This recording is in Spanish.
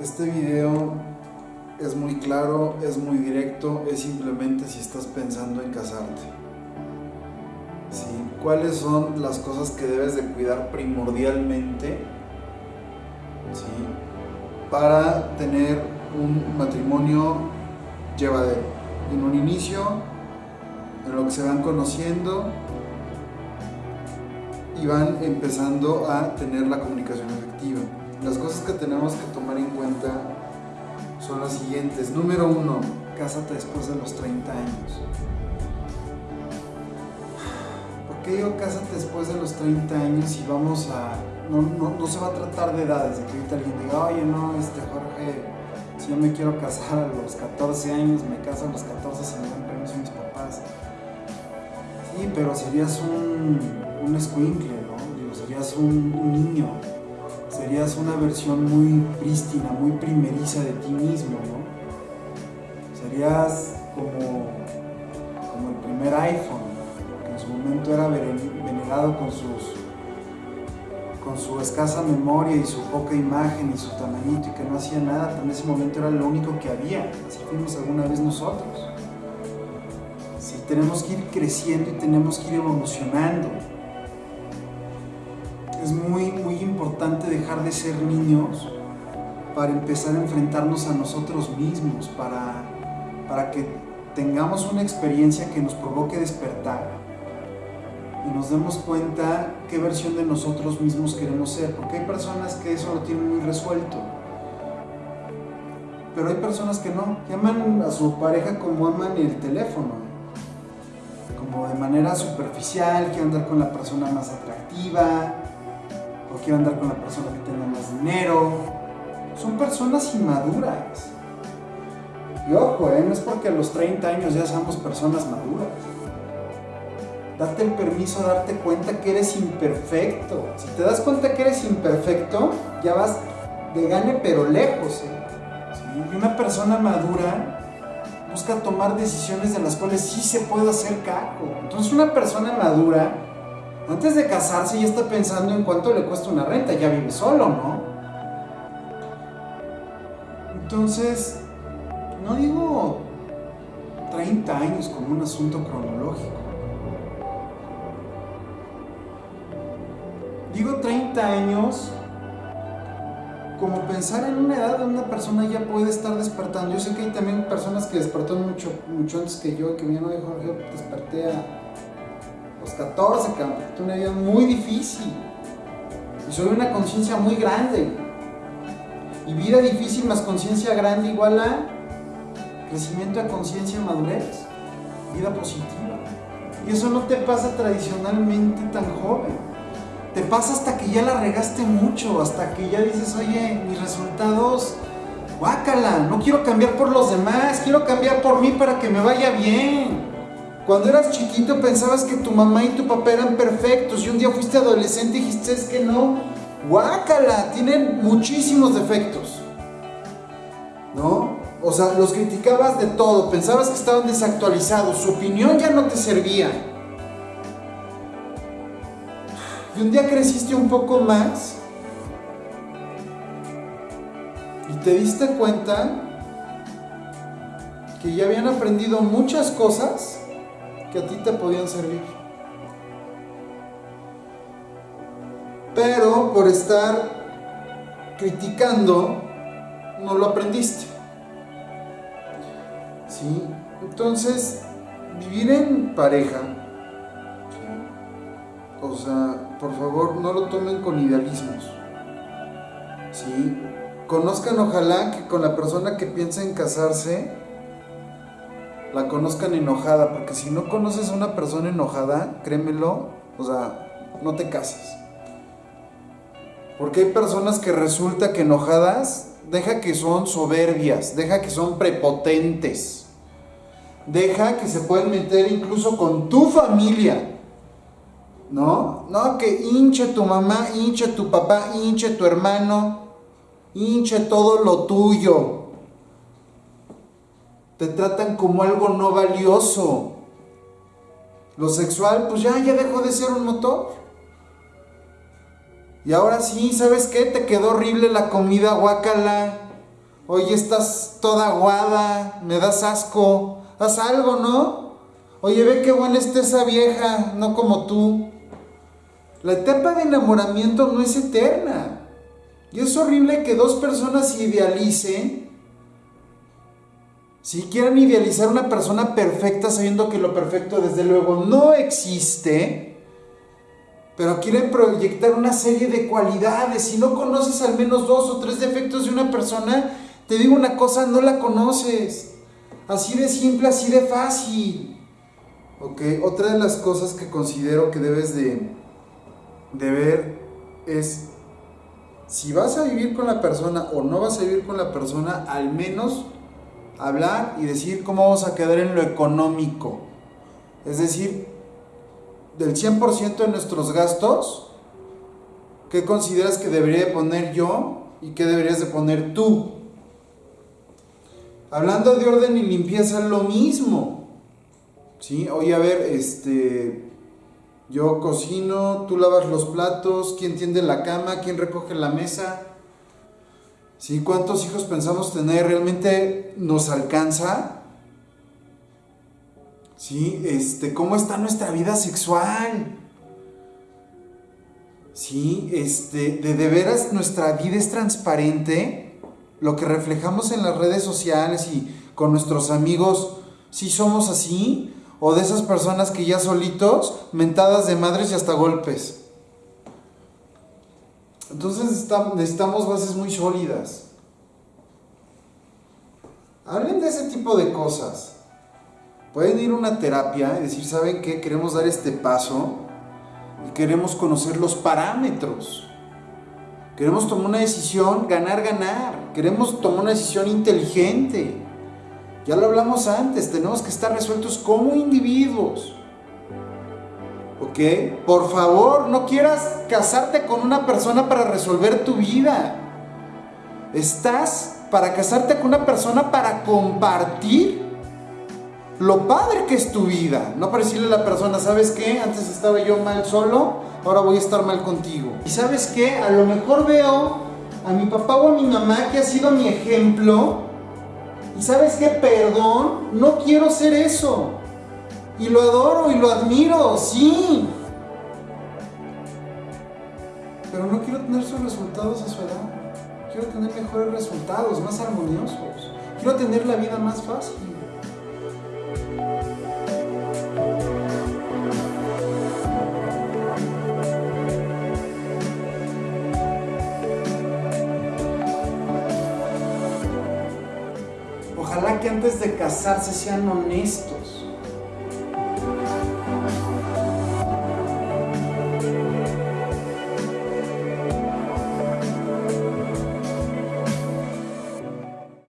Este video es muy claro, es muy directo, es simplemente si estás pensando en casarte. ¿Cuáles son las cosas que debes de cuidar primordialmente para tener un matrimonio llevadero? En un inicio, en lo que se van conociendo y van empezando a tener la comunicación efectiva. Las cosas que tenemos que tomar en cuenta son las siguientes. Número uno, cásate después de los 30 años. ¿Por qué digo cásate después de los 30 años y vamos a... No, no, se va a tratar de edades, de que ahorita alguien diga, oye, no, este Jorge, si yo me quiero casar a los 14 años, me caso a los 14 si me dan permiso mis papás. Sí, pero serías un, un escuincle, ¿no? Digo, serías un niño serías una versión muy prístina, muy primeriza de ti mismo, ¿no? Serías como, como el primer iPhone, que en su momento era venerado con sus con su escasa memoria y su poca imagen y su tamañito y que no hacía nada, pero en ese momento era lo único que había, así fuimos alguna vez nosotros. Sí, tenemos que ir creciendo y tenemos que ir evolucionando importante dejar de ser niños para empezar a enfrentarnos a nosotros mismos, para, para que tengamos una experiencia que nos provoque despertar y nos demos cuenta qué versión de nosotros mismos queremos ser, porque hay personas que eso lo tienen muy resuelto, pero hay personas que no, que aman a su pareja como aman el teléfono, como de manera superficial, que andar con la persona más atractiva, quiero andar con la persona que tenga más dinero. Son personas inmaduras. Y ojo, ¿eh? no es porque a los 30 años ya seamos personas maduras. Date el permiso darte cuenta que eres imperfecto. Si te das cuenta que eres imperfecto, ya vas de gane pero lejos. ¿eh? Y una persona madura busca tomar decisiones de las cuales sí se puede hacer cargo. Entonces una persona madura antes de casarse ya está pensando en cuánto le cuesta una renta, ya vive solo, ¿no? Entonces, no digo 30 años como un asunto cronológico. Digo 30 años como pensar en una edad donde una persona ya puede estar despertando. Yo sé que hay también personas que despertaron mucho, mucho antes que yo, que mi no dijo, yo desperté a los 14, cabrón. una vida muy difícil. Y soy una conciencia muy grande. Y vida difícil más conciencia grande igual a crecimiento de conciencia madurez. Vida positiva. Y eso no te pasa tradicionalmente tan joven. Te pasa hasta que ya la regaste mucho, hasta que ya dices, oye, mis resultados, guácala, no quiero cambiar por los demás, quiero cambiar por mí para que me vaya bien. Cuando eras chiquito pensabas que tu mamá y tu papá eran perfectos y un día fuiste adolescente y dijiste es que no. Guácala, tienen muchísimos defectos. ¿No? O sea, los criticabas de todo, pensabas que estaban desactualizados, su opinión ya no te servía. Y un día creciste un poco más y te diste cuenta que ya habían aprendido muchas cosas que a ti te podían servir. Pero por estar criticando, no lo aprendiste. ¿Sí? Entonces, vivir en pareja, o sea, por favor, no lo tomen con idealismos. ¿Sí? Conozcan ojalá que con la persona que piensa en casarse, la conozcan enojada, porque si no conoces a una persona enojada, créemelo, o sea, no te cases. Porque hay personas que resulta que enojadas, deja que son soberbias, deja que son prepotentes, deja que se pueden meter incluso con tu familia. ¿No? No, que hinche tu mamá, hinche tu papá, hinche tu hermano, hinche todo lo tuyo te tratan como algo no valioso. Lo sexual, pues ya, ya dejó de ser un motor. Y ahora sí, ¿sabes qué? Te quedó horrible la comida, guacala. Oye, estás toda aguada, me das asco, haz algo, ¿no? Oye, ve qué buena está esa vieja, no como tú. La etapa de enamoramiento no es eterna. Y es horrible que dos personas idealicen, si quieran idealizar una persona perfecta sabiendo que lo perfecto desde luego no existe, pero quieren proyectar una serie de cualidades. Si no conoces al menos dos o tres defectos de una persona, te digo una cosa, no la conoces. Así de simple, así de fácil. Ok, otra de las cosas que considero que debes de, de ver es si vas a vivir con la persona o no vas a vivir con la persona, al menos hablar y decir cómo vamos a quedar en lo económico. Es decir, del 100% de nuestros gastos, ¿qué consideras que debería de poner yo y qué deberías de poner tú? Hablando de orden y limpieza, lo mismo. ¿Sí? Oye, a ver, este, yo cocino, tú lavas los platos, quién tiende la cama, quién recoge la mesa. ¿Sí? ¿Cuántos hijos pensamos tener? ¿Realmente nos alcanza? ¿Sí? Este, ¿Cómo está nuestra vida sexual? ¿Sí? Este, de, de veras nuestra vida es transparente. Lo que reflejamos en las redes sociales y con nuestros amigos, si somos así, o de esas personas que ya solitos, mentadas de madres y hasta golpes. Entonces necesitamos bases muy sólidas. Hablen de ese tipo de cosas. Pueden ir a una terapia y decir, ¿saben qué? Queremos dar este paso y queremos conocer los parámetros. Queremos tomar una decisión, ganar, ganar. Queremos tomar una decisión inteligente. Ya lo hablamos antes, tenemos que estar resueltos como individuos. Por favor, no quieras casarte con una persona para resolver tu vida. Estás para casarte con una persona para compartir lo padre que es tu vida. No para decirle a la persona, ¿sabes qué? Antes estaba yo mal solo, ahora voy a estar mal contigo. Y sabes qué? A lo mejor veo a mi papá o a mi mamá que ha sido mi ejemplo. Y sabes qué? Perdón, no quiero ser eso. Y lo adoro y lo admiro, sí. Pero no quiero tener sus resultados a su edad. Quiero tener mejores resultados, más armoniosos. Quiero tener la vida más fácil. Ojalá que antes de casarse sean honestos.